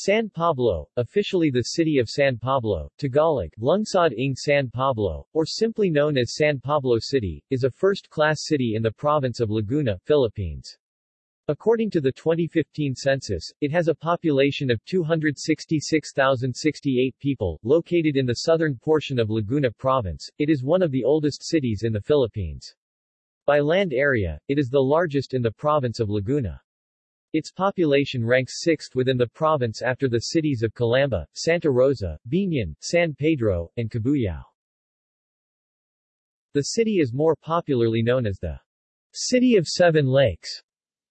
San Pablo, officially the city of San Pablo, Tagalog, Lungsod ng San Pablo, or simply known as San Pablo City, is a first-class city in the province of Laguna, Philippines. According to the 2015 census, it has a population of 266,068 people, located in the southern portion of Laguna Province. It is one of the oldest cities in the Philippines. By land area, it is the largest in the province of Laguna. Its population ranks sixth within the province after the cities of Calamba, Santa Rosa, Biñan, San Pedro, and Cabuyao. The city is more popularly known as the City of Seven Lakes.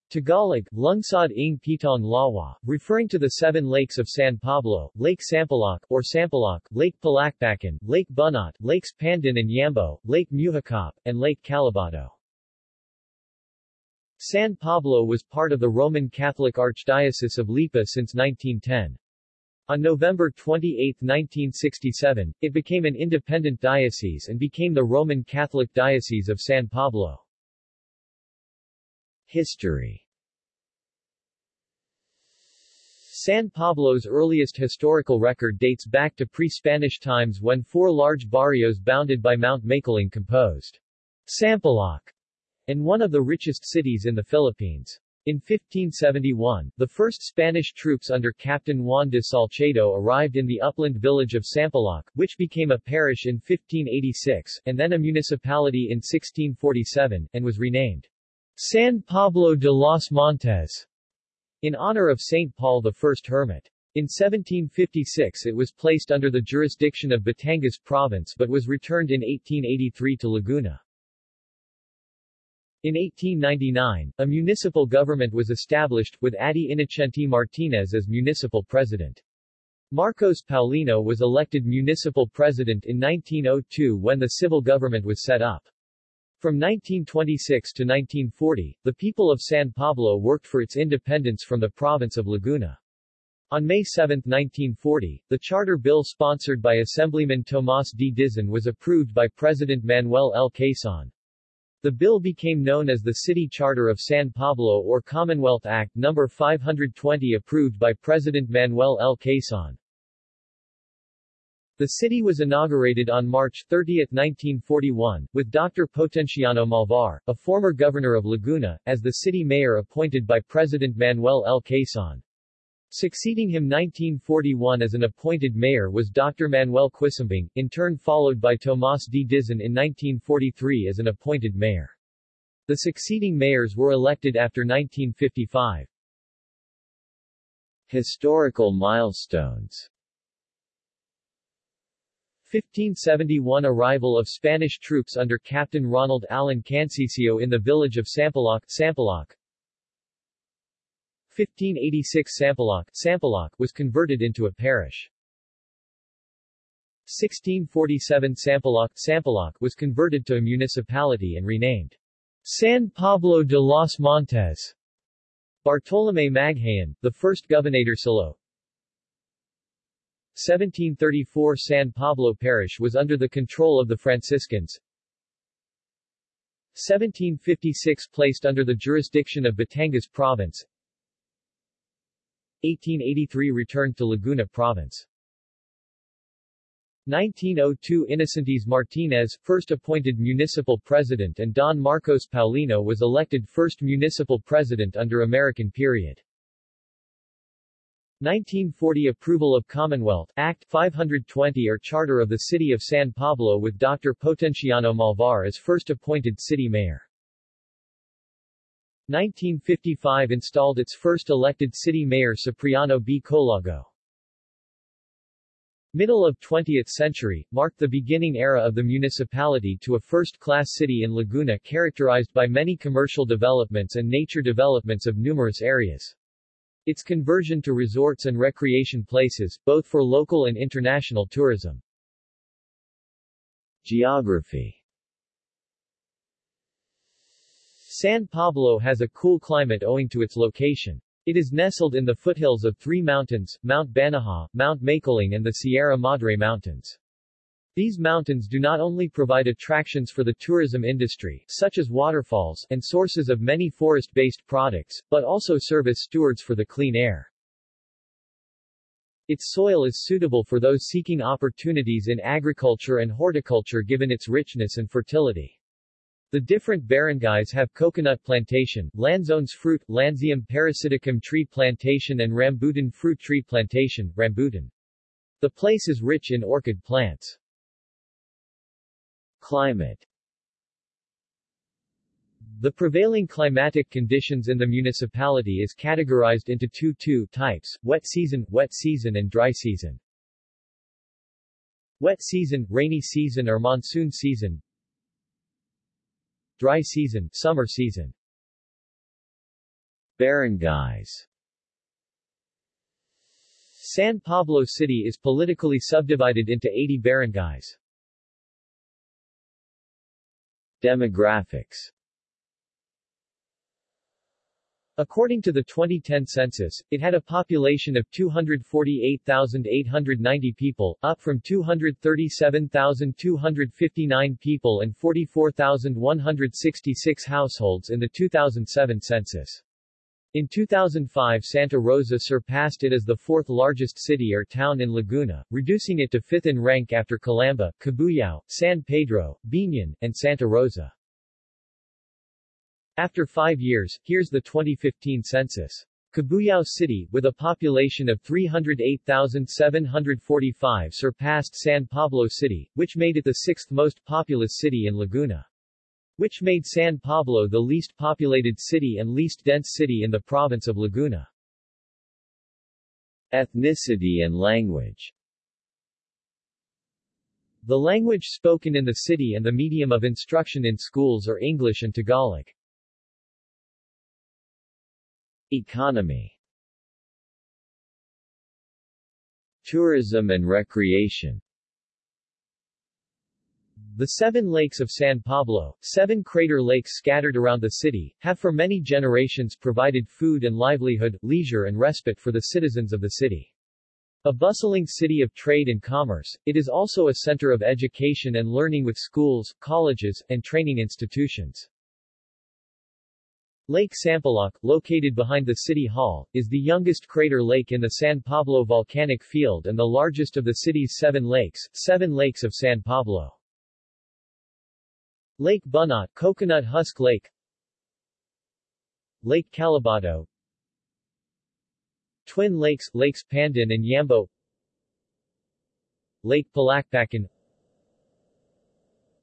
Tagalog, Lungsod ng Pitong Lawa, referring to the seven lakes of San Pablo, Lake Sampaloc, or Sampaloc, Lake Palakpakan, Lake Bunot, Lakes Pandan and Yambo, Lake Mohicap, and Lake Calibato. San Pablo was part of the Roman Catholic Archdiocese of Lipa since 1910. On November 28, 1967, it became an independent diocese and became the Roman Catholic Diocese of San Pablo. History San Pablo's earliest historical record dates back to pre-Spanish times when four large barrios bounded by Mount Makiling composed Sampaloc and one of the richest cities in the Philippines. In 1571, the first Spanish troops under Captain Juan de Salcedo arrived in the upland village of Sampaloc, which became a parish in 1586, and then a municipality in 1647, and was renamed San Pablo de los Montes, in honor of St. Paul I Hermit. In 1756 it was placed under the jurisdiction of Batangas Province but was returned in 1883 to Laguna. In 1899, a municipal government was established, with Adi Inocente Martinez as municipal president. Marcos Paulino was elected municipal president in 1902 when the civil government was set up. From 1926 to 1940, the people of San Pablo worked for its independence from the province of Laguna. On May 7, 1940, the charter bill sponsored by Assemblyman Tomas D. Dizon was approved by President Manuel L. Quezon. The bill became known as the City Charter of San Pablo or Commonwealth Act No. 520 approved by President Manuel L. Quezon. The city was inaugurated on March 30, 1941, with Dr. Potenciano Malvar, a former governor of Laguna, as the city mayor appointed by President Manuel L. Quezon. Succeeding him 1941 as an appointed mayor was Dr. Manuel Quisumbing, in turn followed by Tomas D. Dizon in 1943 as an appointed mayor. The succeeding mayors were elected after 1955. Historical milestones 1571 Arrival of Spanish troops under Captain Ronald Allen Cancicio in the village of Sampaloc, Sampaloc 1586 Sampaloc, was converted into a parish. 1647 Sampaloc, was converted to a municipality and renamed San Pablo de los Montes. Bartolome Maghayan, the first Gobernadorcillo. 1734 San Pablo Parish was under the control of the Franciscans. 1756 placed under the jurisdiction of Batangas Province. 1883 returned to Laguna Province. 1902 Innocentes Martinez, first appointed municipal president and Don Marcos Paulino was elected first municipal president under American period. 1940 Approval of Commonwealth Act 520 or Charter of the City of San Pablo with Dr. Potenciano Malvar as first appointed city mayor. 1955 installed its first elected city mayor Cipriano B. Colago. Middle of 20th century, marked the beginning era of the municipality to a first-class city in Laguna characterized by many commercial developments and nature developments of numerous areas. Its conversion to resorts and recreation places, both for local and international tourism. Geography San Pablo has a cool climate owing to its location. It is nestled in the foothills of three mountains, Mount Banahaw, Mount Makiling and the Sierra Madre Mountains. These mountains do not only provide attractions for the tourism industry, such as waterfalls, and sources of many forest-based products, but also serve as stewards for the clean air. Its soil is suitable for those seeking opportunities in agriculture and horticulture given its richness and fertility. The different barangays have coconut plantation, Lanzones fruit, Lansium parasiticum tree plantation and rambutan fruit tree plantation, rambutan. The place is rich in orchid plants. Climate The prevailing climatic conditions in the municipality is categorized into two two types, wet season, wet season and dry season. Wet season, rainy season or monsoon season. Dry season, summer season. Barangays San Pablo City is politically subdivided into 80 barangays. Demographics According to the 2010 census, it had a population of 248,890 people, up from 237,259 people and 44,166 households in the 2007 census. In 2005 Santa Rosa surpassed it as the fourth largest city or town in Laguna, reducing it to fifth in rank after Calamba, Cabuyao, San Pedro, Biñan, and Santa Rosa. After five years, here's the 2015 census. Cabuyao City, with a population of 308,745 surpassed San Pablo City, which made it the sixth most populous city in Laguna which made San Pablo the least populated city and least dense city in the province of Laguna. Ethnicity and language The language spoken in the city and the medium of instruction in schools are English and Tagalog. Economy Tourism and recreation the seven lakes of San Pablo, seven crater lakes scattered around the city, have for many generations provided food and livelihood, leisure and respite for the citizens of the city. A bustling city of trade and commerce, it is also a center of education and learning with schools, colleges, and training institutions. Lake Sampaloc, located behind the City Hall, is the youngest crater lake in the San Pablo volcanic field and the largest of the city's seven lakes, Seven Lakes of San Pablo. Lake Bunot Coconut Husk Lake. Lake Calibato. Twin Lakes Lakes Pandan and Yambo. Lake Palakpakan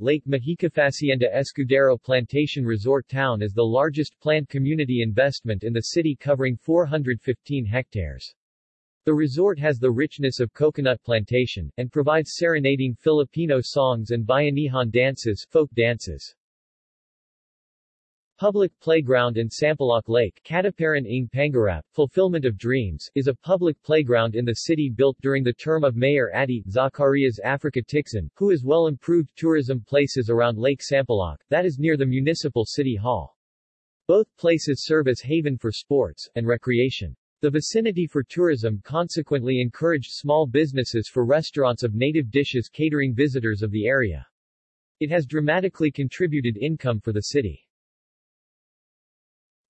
Lake Mahika Hacienda Escudero Plantation Resort Town is the largest planned community investment in the city covering 415 hectares. The resort has the richness of coconut plantation, and provides serenading Filipino songs and bayanihan dances, folk dances. Public Playground in Sampaloc Lake Katuparan ng Pangarap, Fulfillment of Dreams, is a public playground in the city built during the term of Mayor Adi Zacarias Africa Ticzon, who has well-improved tourism places around Lake Sampaloc, that is near the municipal city hall. Both places serve as haven for sports, and recreation. The vicinity for tourism consequently encouraged small businesses for restaurants of native dishes catering visitors of the area. It has dramatically contributed income for the city.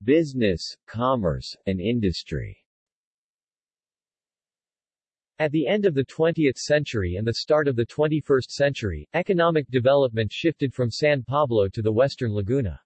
Business, commerce, and industry At the end of the 20th century and the start of the 21st century, economic development shifted from San Pablo to the western Laguna.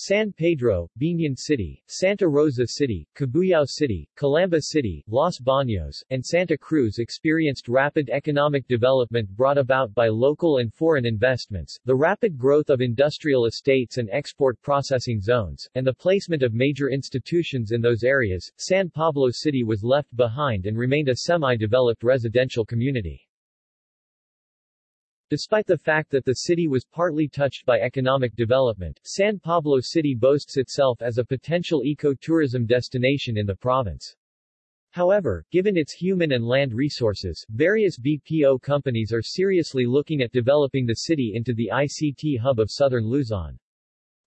San Pedro, Biñan City, Santa Rosa City, Cabuyao City, Calamba City, Los Baños, and Santa Cruz experienced rapid economic development brought about by local and foreign investments, the rapid growth of industrial estates and export processing zones, and the placement of major institutions in those areas. San Pablo City was left behind and remained a semi-developed residential community. Despite the fact that the city was partly touched by economic development, San Pablo City boasts itself as a potential ecotourism destination in the province. However, given its human and land resources, various BPO companies are seriously looking at developing the city into the ICT hub of southern Luzon.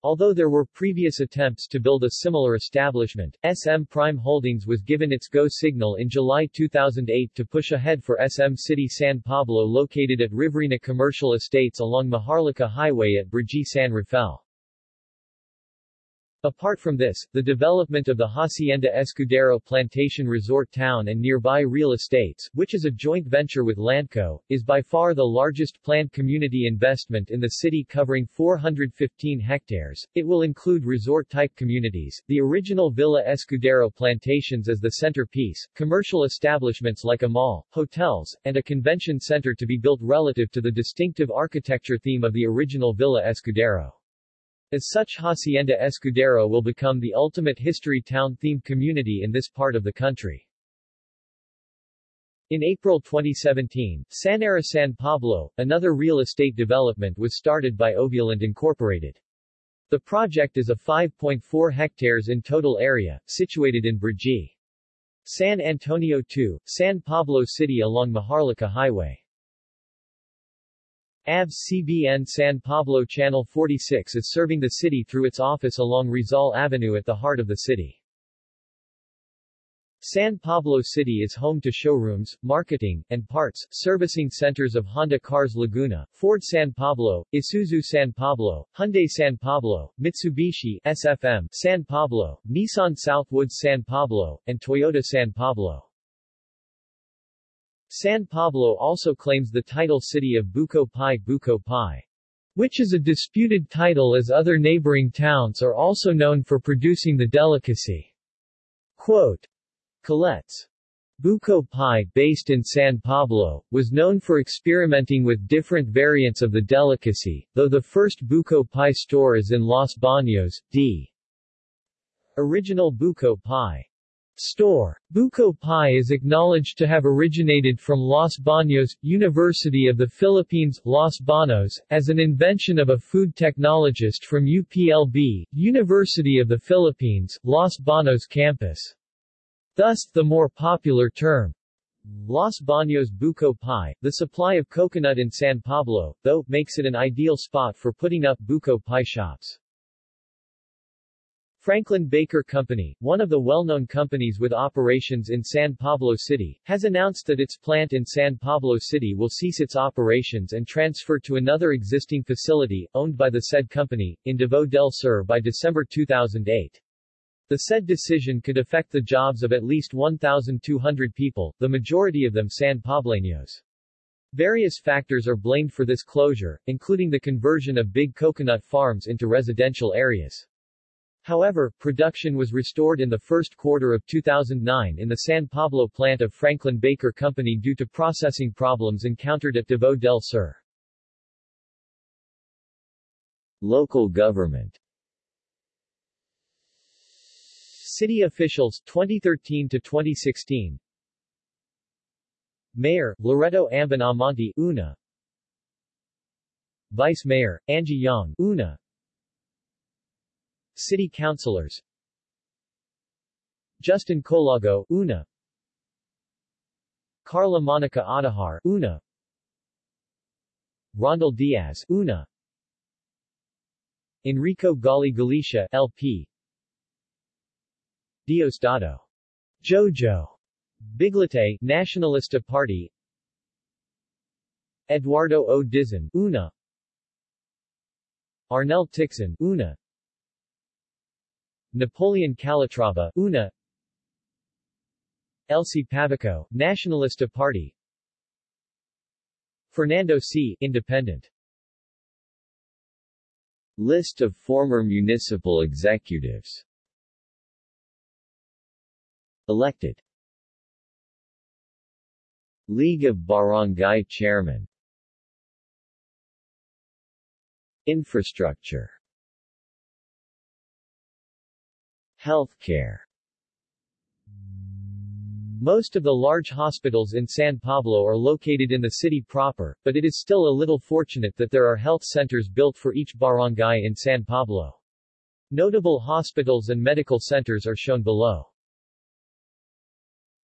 Although there were previous attempts to build a similar establishment, SM Prime Holdings was given its go signal in July 2008 to push ahead for SM City San Pablo located at Riverina Commercial Estates along Maharlika Highway at Brgy San Rafael. Apart from this, the development of the Hacienda Escudero Plantation Resort Town and nearby real estates, which is a joint venture with Landco, is by far the largest planned community investment in the city covering 415 hectares. It will include resort-type communities, the original Villa Escudero plantations as the centerpiece, commercial establishments like a mall, hotels, and a convention center to be built relative to the distinctive architecture theme of the original Villa Escudero. As such Hacienda Escudero will become the ultimate history town-themed community in this part of the country. In April 2017, Sanera San Pablo, another real estate development was started by Ovulant Incorporated. The project is a 5.4 hectares in total area, situated in Brgy. San Antonio 2, San Pablo City along Maharlika Highway. ABS CBN San Pablo Channel 46 is serving the city through its office along Rizal Avenue at the heart of the city. San Pablo City is home to showrooms, marketing, and parts, servicing centers of Honda Cars Laguna, Ford San Pablo, Isuzu San Pablo, Hyundai San Pablo, Mitsubishi SFM San Pablo, Nissan Southwoods San Pablo, and Toyota San Pablo. San Pablo also claims the title city of Buko Pie, which is a disputed title as other neighboring towns are also known for producing the delicacy. Quote, Colette's Buko Pie, based in San Pablo, was known for experimenting with different variants of the delicacy, though the first Buko Pie store is in Los Baños, D. Original Buko Pie Store. Buko pie is acknowledged to have originated from Los Baños, University of the Philippines, Los Banos, as an invention of a food technologist from UPLB, University of the Philippines, Los Banos campus. Thus, the more popular term, Los Baños Buko Pie, the supply of coconut in San Pablo, though, makes it an ideal spot for putting up Buko pie shops. Franklin Baker Company, one of the well-known companies with operations in San Pablo City, has announced that its plant in San Pablo City will cease its operations and transfer to another existing facility, owned by the said company, in Davao del Sur by December 2008. The said decision could affect the jobs of at least 1,200 people, the majority of them San Pableños. Various factors are blamed for this closure, including the conversion of big coconut farms into residential areas. However, production was restored in the first quarter of 2009 in the San Pablo plant of Franklin Baker Company due to processing problems encountered at Davao del Sur. Local government. City officials 2013 to 2016 Mayor Loreto Amban Amante Una. Vice Mayor Angie Young Una City Councilors. Justin Colago Una. Carla Monica Adahar Una. Rondel Diaz Una. Enrico Gali Galicia LP Diosdado. Jojo. Biglite Nacionalista Party. Eduardo O. Dizon Una. Arnel Ticzon Una Napoleon Calatrava Una. Elsie Pavico, Nacionalista Party. Fernando C. Independent. List of former municipal executives. Elected. League of Barangay Chairman. Infrastructure Healthcare most of the large hospitals in San Pablo are located in the city proper, but it is still a little fortunate that there are health centers built for each barangay in San Pablo. Notable hospitals and medical centers are shown below.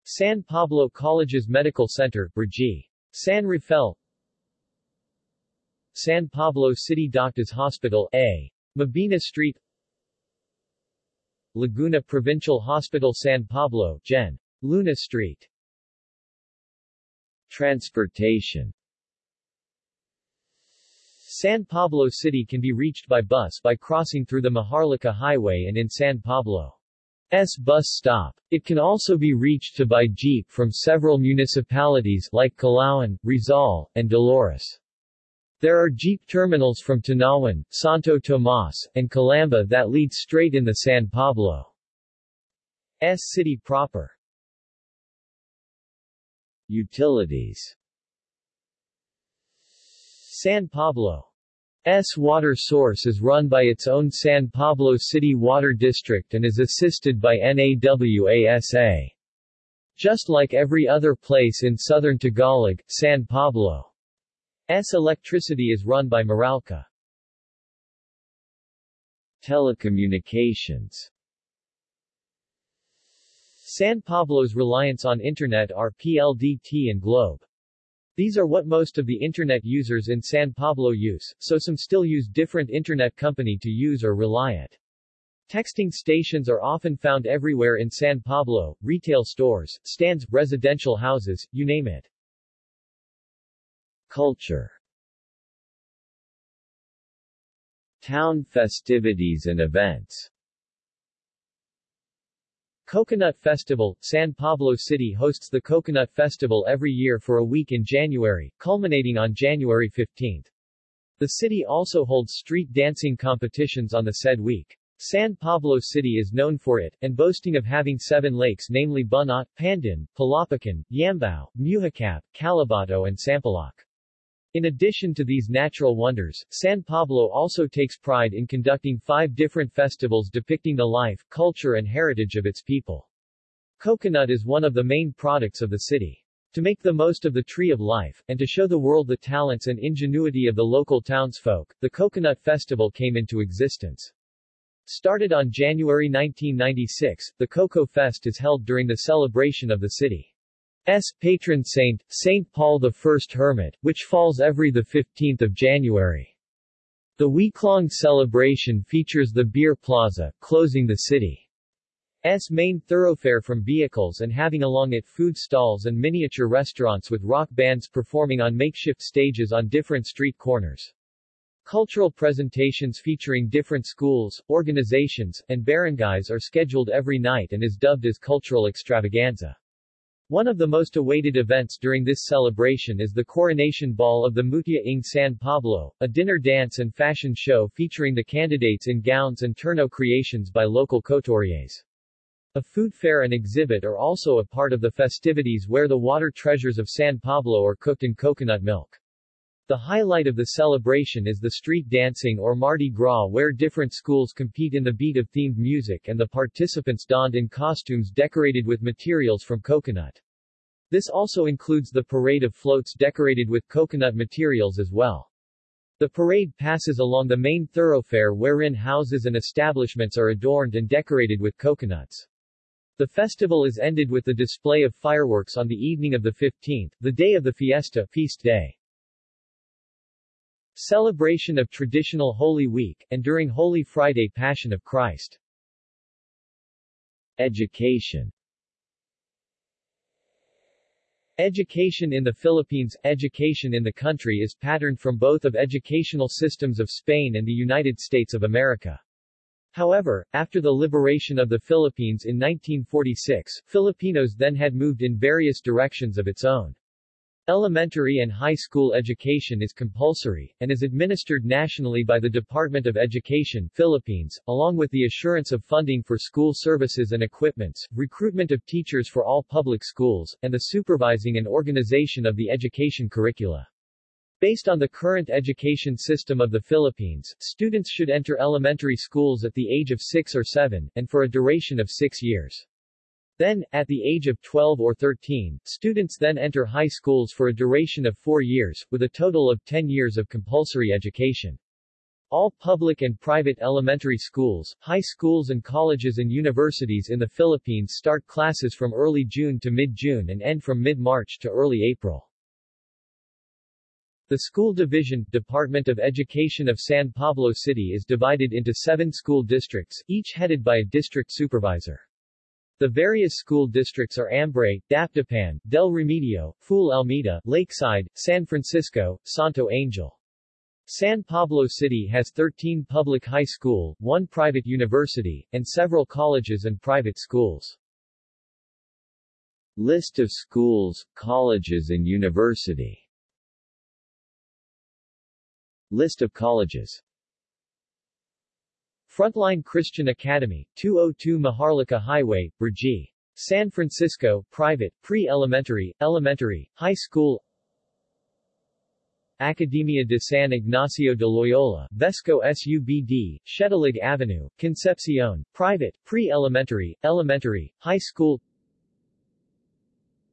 San Pablo College's Medical Center, Brgy. San Rafael San Pablo City Doctors Hospital, A. Mabini Street Laguna Provincial Hospital San Pablo, Gen. Luna Street. Transportation San Pablo City can be reached by bus by crossing through the Maharlika Highway and in San Pablo's bus stop. It can also be reached to by jeep from several municipalities like Calauan, Rizal, and Dolores. There are jeep terminals from Tanauan, Santo Tomas, and Calamba that lead straight in the San Pablo's city proper. Utilities San Pablo's water source is run by its own San Pablo City Water District and is assisted by NAWASA. Just like every other place in southern Tagalog, San Pablo S electricity is run by Meralco. Telecommunications San Pablo's reliance on Internet are PLDT and Globe. These are what most of the Internet users in San Pablo use, so some still use different Internet company to use or rely it. Texting stations are often found everywhere in San Pablo, retail stores, stands, residential houses, you name it. Culture Town festivities and events Coconut Festival San Pablo City hosts the Coconut Festival every year for a week in January, culminating on January 15. The city also holds street dancing competitions on the said week. San Pablo City is known for it, and boasting of having seven lakes namely Bunot, Pandan, Palakpakan, Yambo, Mohicap, Calibato and Sampaloc. In addition to these natural wonders, San Pablo also takes pride in conducting five different festivals depicting the life, culture and heritage of its people. Coconut is one of the main products of the city. To make the most of the tree of life, and to show the world the talents and ingenuity of the local townsfolk, the Coconut Festival came into existence. Started on January 1996, the Coco Fest is held during the celebration of the city. S. patron saint, Saint Paul the First Hermit, which falls every 15 January. The week-long celebration features the Beer Plaza, closing the city's main thoroughfare from vehicles and having along it food stalls and miniature restaurants with rock bands performing on makeshift stages on different street corners. Cultural presentations featuring different schools, organizations, and barangays are scheduled every night and is dubbed as cultural extravaganza. One of the most awaited events during this celebration is the Coronation Ball of the Mutya ng San Pablo, a dinner dance and fashion show featuring the candidates in gowns and terno creations by local couturiers. A food fair and exhibit are also a part of the festivities where the water treasures of San Pablo are cooked in coconut milk. The highlight of the celebration is the street dancing or Mardi Gras where different schools compete in the beat of themed music and the participants donned in costumes decorated with materials from coconut. This also includes the parade of floats decorated with coconut materials as well. The parade passes along the main thoroughfare wherein houses and establishments are adorned and decorated with coconuts. The festival is ended with the display of fireworks on the evening of the 15th, the day of the fiesta feast day. Celebration of traditional Holy Week, and during Holy Friday Passion of Christ. Education Education in the Philippines Education in the country is patterned from both of educational systems of Spain and the United States of America. However, after the liberation of the Philippines in 1946, Filipinos then had moved in various directions of its own. Elementary and high school education is compulsory, and is administered nationally by the Department of Education Philippines, along with the assurance of funding for school services and equipments, recruitment of teachers for all public schools, and the supervising and organization of the education curricula. Based on the current education system of the Philippines, students should enter elementary schools at the age of 6 or 7, and for a duration of 6 years. Then, at the age of 12 or 13, students then enter high schools for a duration of four years, with a total of 10 years of compulsory education. All public and private elementary schools, high schools and colleges and universities in the Philippines start classes from early June to mid-June and end from mid-March to early April. The School Division, Department of Education of San Pablo City is divided into seven school districts, each headed by a district supervisor. The various school districts are Ambray, Dapitan, Del Remedio, Ful Almeida, Lakeside, San Francisco, Santo Angel. San Pablo City has 13 public high school, one private university, and several colleges and private schools. List of schools, colleges and university List of colleges Frontline Christian Academy, 202 Maharlika Highway, Brgy. San Francisco, private, pre-elementary, elementary, high school. Academia de San Ignacio de Loyola, Vesco SUBD, Shetalig Avenue, Concepcion, private, pre-elementary, elementary, high school.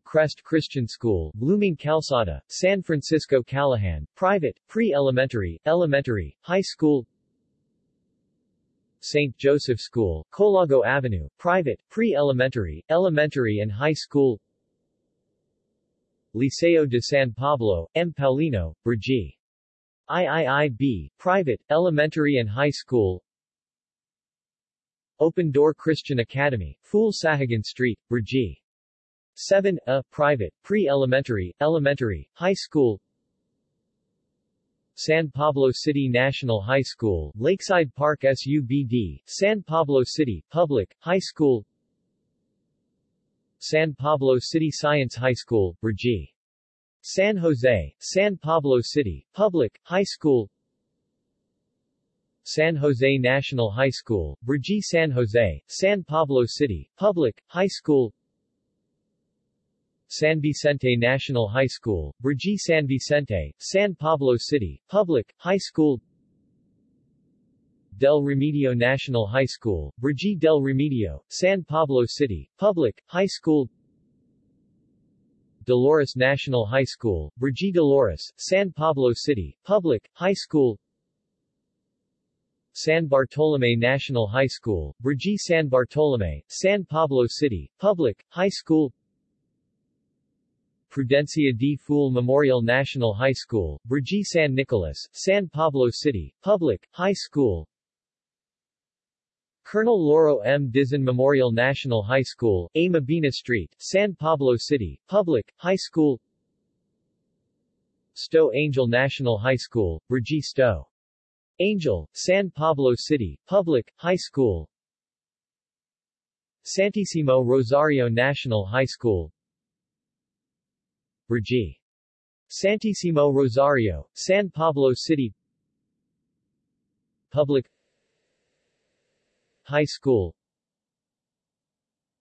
Crest Christian School, Blooming Calzada, San Francisco Calihan, private, pre-elementary, elementary, high school St. Joseph School, Colago Avenue, private, pre-elementary, elementary and high school Liceo de San Pablo, M. Paulino, Brgy. IIIB, private, elementary and high school Open Door Christian Academy, Fool Sahagan Street, Brgy. 7. A, private, pre-elementary, elementary, high school San Pablo City National High School, Lakeside Park SUBD, San Pablo City, Public, High School San Pablo City Science High School, Brgy. San Jose, San Pablo City, Public, High School San Jose National High School, Brgy San Jose, San Pablo City, Public, High School San Vicente National High School, Brgy San Vicente, San Pablo City, Public, High School. Del Remedio National High School, Brgy Del Remedio, San Pablo City, Public, High School. Dolores National High School, Brgy Dolores, San Pablo City, Public, High School. San Bartolome National High School, Brgy San Bartolome, San Pablo City, Public, High School Prudencia D. Fule Memorial National High School, Brgy San Nicolas, San Pablo City, Public, High School Colonel Loro M. Dizon Memorial National High School, A. Mabini Street, San Pablo City, Public, High School Stowe Angel National High School, Brgy Stowe. Angel, San Pablo City, Public, High School Santissimo Rosario National High School, Brgy. Santissimo Rosario, San Pablo City Public High School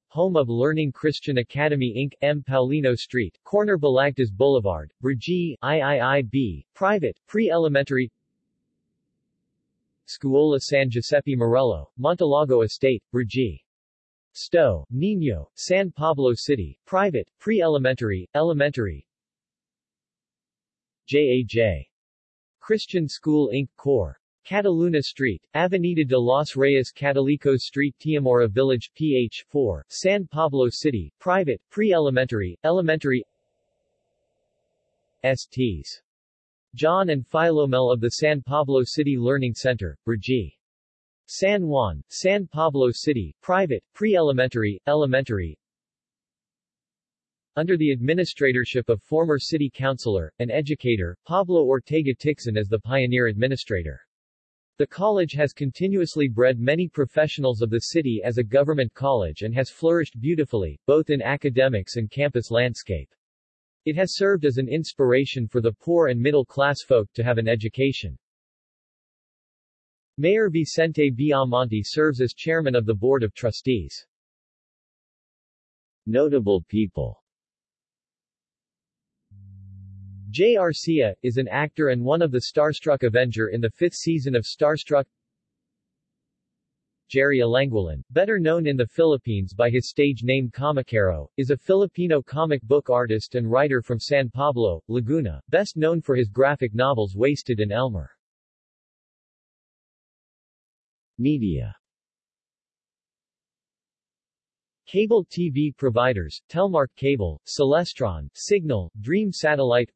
Home of Learning Christian Academy Inc., M. Paulino Street, corner Balagtas Boulevard, Brgy, IIIB, private, pre-elementary Scuola San Giuseppe Marello, Montalago Estate, Brgy. Stowe, Nino, San Pablo City, private, pre-elementary, elementary J.A.J. Christian School Inc. Cor. Cataluna Street, Avenida de los Reyes Catolicos Street Tiamora Village, PH 4, San Pablo City, private, pre-elementary, elementary STs. John and Philomel of the San Pablo City Learning Center, Brgy. San Juan, San Pablo City, private, pre-elementary, elementary Under the administratorship of former city councilor, and educator, Pablo Ortega Ticzon as the pioneer administrator. The college has continuously bred many professionals of the city as a government college and has flourished beautifully, both in academics and campus landscape. It has served as an inspiration for the poor and middle-class folk to have an education. Mayor Vicente Biamonte serves as chairman of the Board of Trustees. Notable people Jay Arcia, is an actor and one of the Starstruck Avenger in the fifth season of Starstruck Jerry Alanguilan, better known in the Philippines by his stage name Komikero, is a Filipino comic book artist and writer from San Pablo, Laguna, best known for his graphic novels Wasted and Elmer. Media. Cable TV providers, Telmark Cable, Celestron, Signal, Dream Satellite.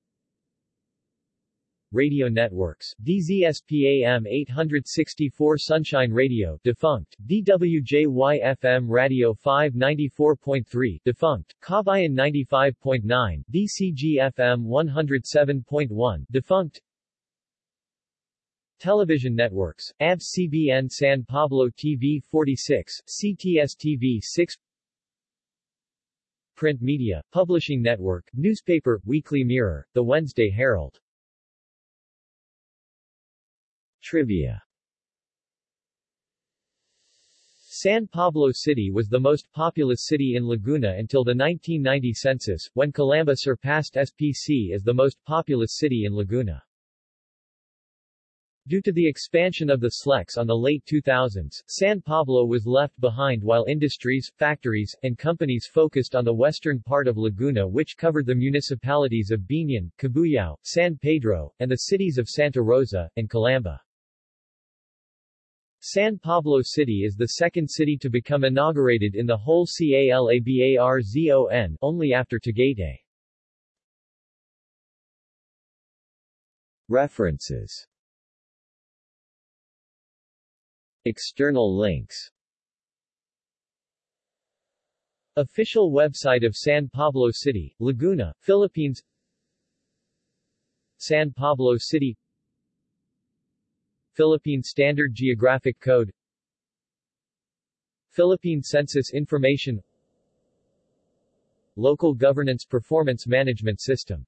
Radio networks, DZSPAM 864 Sunshine Radio defunct, DWJY-FM Radio 594.3 defunct, Kabayan 95.9, DCG-FM 107.1 defunct, Television networks, ABS-CBN San Pablo TV 46, CTS-TV 6 Print media, publishing network, newspaper, Weekly Mirror, The Wednesday Herald. Trivia. San Pablo City was the most populous city in Laguna until the 1990 census, when Calamba surpassed SPC as the most populous city in Laguna. Due to the expansion of the SLEX on the late 2000s, San Pablo was left behind while industries, factories, and companies focused on the western part of Laguna which covered the municipalities of Biñan, Cabuyao, San Pedro, and the cities of Santa Rosa, and Calamba. San Pablo City is the second city to become inaugurated in the whole CALABARZON only after Tagaytay. References External links. Official website of San Pablo City, Laguna, Philippines. San Pablo City. Philippine Standard Geographic Code. Philippine Census Information. Local Governance Performance Management System